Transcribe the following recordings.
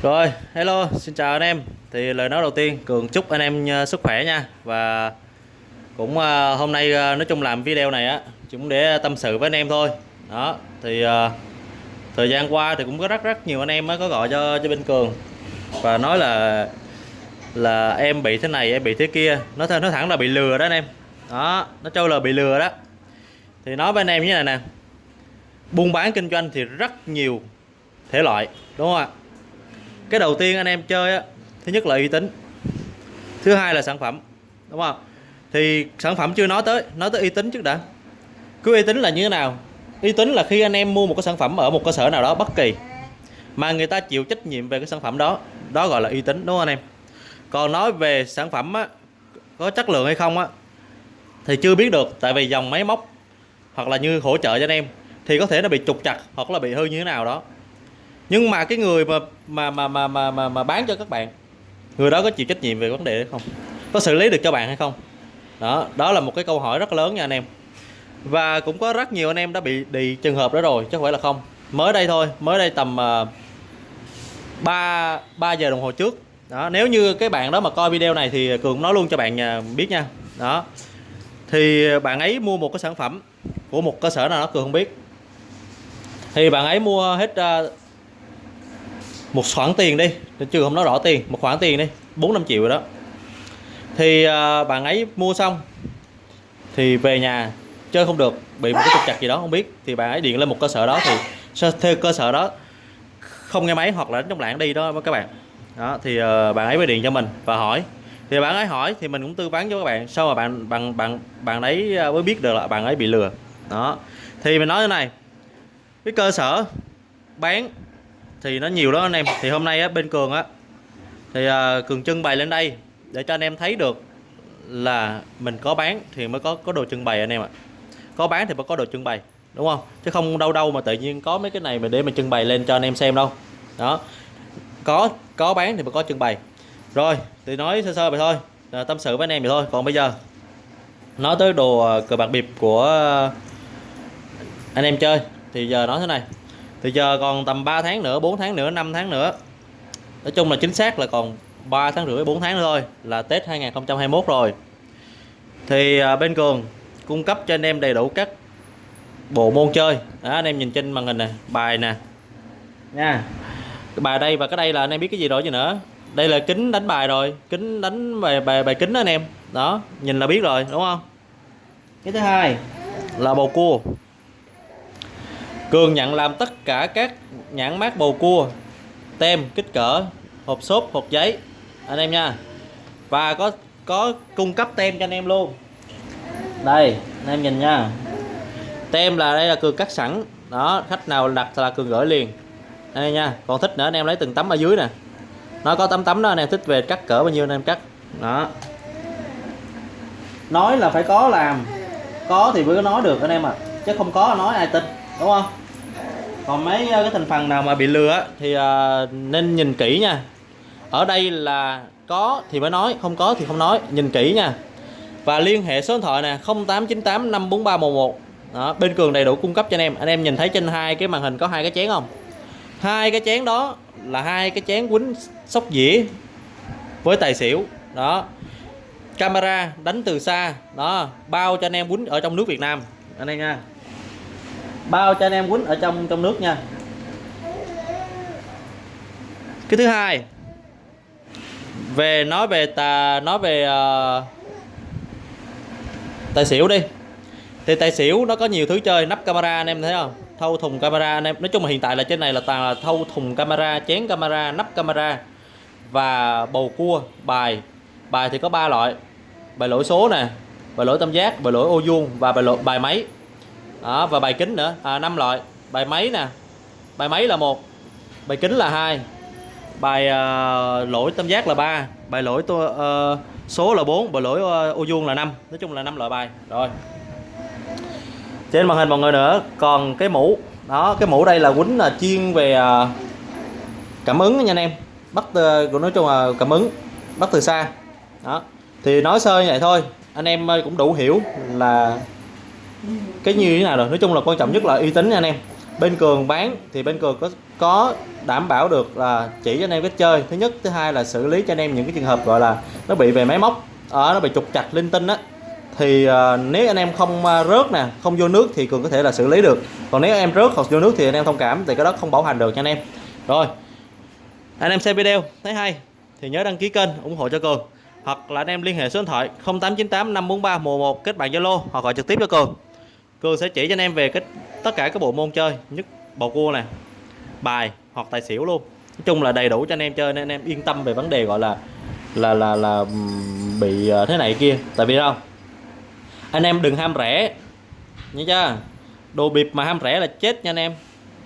Rồi, hello, xin chào anh em. Thì lời nói đầu tiên, Cường chúc anh em ờ, sức khỏe nha. Và cũng ờ, hôm nay ờ, nói chung làm video này á, cũng để tâm sự với anh em thôi. Đó, thì thời gian qua thì cũng có rất rất nhiều anh em có gọi cho cho bên Cường và nói là là em bị thế này, em bị thế kia. Nói th nói thẳng là bị lừa đó anh em. Đó, nó trâu là bị lừa đó. Thì nói với anh em như này nè. Buôn bán kinh doanh thì rất nhiều thể loại, đúng không ạ? Cái đầu tiên anh em chơi á thứ nhất là uy tín. Thứ hai là sản phẩm đúng không? Thì sản phẩm chưa nói tới nói tới uy tín trước đã. Cứ uy tín là như thế nào? Uy tín là khi anh em mua một cái sản phẩm ở một cơ sở nào đó bất kỳ mà người ta chịu trách nhiệm về cái sản phẩm đó. Đó gọi là uy tín đúng không anh em? Còn nói về sản phẩm á, có chất lượng hay không á thì chưa biết được tại vì dòng máy móc hoặc là như hỗ trợ cho anh em thì có thể nó bị trục chặt hoặc là bị hư như thế nào đó nhưng mà cái người mà mà mà mà mà mà, mà bán cho các bạn người đó có chịu trách nhiệm về vấn đề hay không? Có xử lý được cho bạn hay không? Đó đó là một cái câu hỏi rất lớn nha anh em. Và cũng có rất nhiều anh em đã bị đi trường hợp đó rồi chứ không phải là không. Mới đây thôi mới đây tầm uh, 3 3 giờ đồng hồ trước. Đó nếu như cái bạn đó mà coi video này thì cường nói luôn cho bạn nhà biết nha. Đó. Thì bạn ấy mua một cái sản phẩm của một cơ sở nào đó cường không biết. Thì bạn ấy mua hết uh, một khoản tiền đi chưa không nói rõ tiền một khoản tiền đi bốn năm triệu rồi đó. Thì à, bạn ấy mua xong thì về nhà chơi không được bị một cái trục chặt gì đó không biết. Thì bạn ấy điện lên một cơ sở đó thì theo cơ sở đó không nghe máy hoặc là đánh trong lạng đi đó các bạn. Đó thì uh, bạn ấy mới điện cho mình và hỏi. Thì bạn ấy hỏi thì mình cũng tư vấn cho các bạn sau mà bạn bạn bạn bạn ấy à, mới biết được là bạn ấy bị lừa. Đó thì mình nói thế này cái cơ sở bán thì nó nhiều đó anh em. Thì hôm nay á, bên cường á thì à, cường trưng bày lên đây để cho anh em thấy được là mình có bán thì mới có có đồ trưng bày anh em ạ. Có bán thì mới có đồ trưng bày đúng không? Chứ không đâu đâu mà tự nhiên có mấy cái này mà để mình trưng bày lên cho anh em xem đâu. Đó. Có có bán thì mới có trưng bày. Rồi thì nói sơ sơ vậy thôi à, tâm sự với anh em vậy thôi. Còn bây giờ nói tới đồ à, cờ bạc bịp của anh em chơi thì giờ nói thế này thì giờ còn tầm 3 tháng nữa 4 tháng nữa 5 tháng nữa. Nói chung là chính xác là còn 3 tháng rưỡi 4 tháng nữa thôi là Tết 2021 rồi. Thì à, bên Cường cung cấp cho anh em đầy đủ các bộ môn chơi. Đó, anh em nhìn trên màn hình này bài nè. Nha. Cái bài đây và cái đây là anh em biết cái gì rồi chứ nữa? Đây là kính đánh bài rồi kính đánh bài bài bài kính đó anh em. Đó nhìn là biết rồi đúng không? Cái thứ hai là bầu cua. Cường nhận làm tất cả các nhãn mát bầu cua, tem, kích cỡ, hộp xốp, hộp giấy. Anh em nha. Và có có cung cấp tem cho anh em luôn. Đây, anh em nhìn nha. Tem là đây là cường cắt sẵn. Đó, khách nào đặt là cường gửi liền. Đây nha, còn thích nữa anh em lấy từng tấm ở dưới nè. Nó có tấm tấm đó, anh em thích về cắt cỡ bao nhiêu anh em cắt. Đó. Nói là phải có làm. Có thì mới có nói được anh em ạ. À. chứ không có nói ai tin, đúng không? Còn mấy ờ, cái thành phần nào mà bị lừa thì ờ, nên nhìn kỹ nha. Ở đây là có thì mới nói không có thì không nói. Nhìn kỹ nha. Và liên hệ số điện thoại nè 0898 54311 đó, bên cường đầy đủ cung cấp cho anh em. Anh em nhìn thấy trên hai cái màn hình có hai cái chén không? Hai cái chén đó là hai cái chén quýnh sóc dĩa với tài xỉu. Đó. Camera đánh từ xa. Đó bao cho anh em quýnh ở trong nước Việt Nam. Anh em nha bao cho anh em quýnh ở trong trong nước nha. Cái thứ hai về nói về tà nói về uh, tài xỉu đi. Thì tài xỉu nó có nhiều thứ chơi nắp camera anh em thấy không? Thâu thùng camera anh em nói chung là hiện tại là trên này là toàn là thâu thùng camera chén camera nắp camera và bầu cua bài. Bài thì có ba loại bài lỗi số nè bài lỗi tam giác bài lỗi ô vuông và bài lỗi bài máy đó, và bài kính nữa. À, 5 loại. Bài máy nè. Bài máy là một bài kính là hai bài uh, lỗi tam giác là ba bài lỗi to, uh, số là 4 bài lỗi uh, ô vuông là 5 nói chung là 5 loại bài. Rồi. Trên màn hình mọi người nữa còn cái mũ. Đó cái mũ đây là quýnh là chuyên về uh, cảm ứng nha anh em. Bắt uh, nói chung là cảm ứng bắt từ xa. Đó. Thì nói sơ như vậy thôi. Anh em cũng đủ hiểu là cái như thế nào rồi? Nói chung là quan trọng nhất là uy tín nha anh em. Bên cường bán thì bên cường có có đảm bảo được là chỉ cho anh em cách chơi. Thứ nhất thứ hai là xử lý cho anh em những cái trường hợp gọi là nó bị về máy móc ở nó bị trục chặt linh tinh á. Thì uh, nếu anh em không uh, rớt nè không vô nước thì cường có thể là xử lý được. Còn nếu em rớt hoặc vô nước thì anh em thông cảm thì cái đó không bảo hành được cho anh em. Rồi anh em xem video thấy hay? Thì nhớ đăng ký kênh ủng hộ cho cường. Hoặc là anh em liên hệ số điện thoại 0898 543 11 kết bạn Zalo hoặc gọi trực tiếp cho cường cường sẽ chỉ cho anh em về cái, tất cả các bộ môn chơi, nhất bầu cua này bài hoặc tài xỉu luôn. Nói chung là đầy đủ cho anh em chơi nên anh em yên tâm về vấn đề gọi là là là là bị ờ, thế này kia. Tại vì đâu? Anh em đừng ham rẻ nhớ chưa? Đồ bịp mà ham rẻ là chết nha anh em.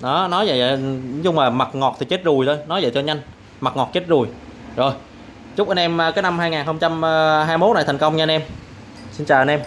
Đó, nói vậy nói chung là mặt ngọt thì chết rùi thôi. Nói vậy cho nhanh, mặt ngọt chết rùi. Rồi, chúc anh em ờ, cái năm 2021 này thành công nha anh em. Xin chào anh em.